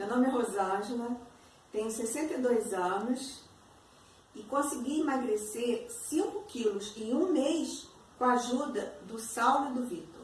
Meu nome é Rosângela, tenho 62 anos e consegui emagrecer 5 quilos em um mês com a ajuda do Saulo e do Vitor.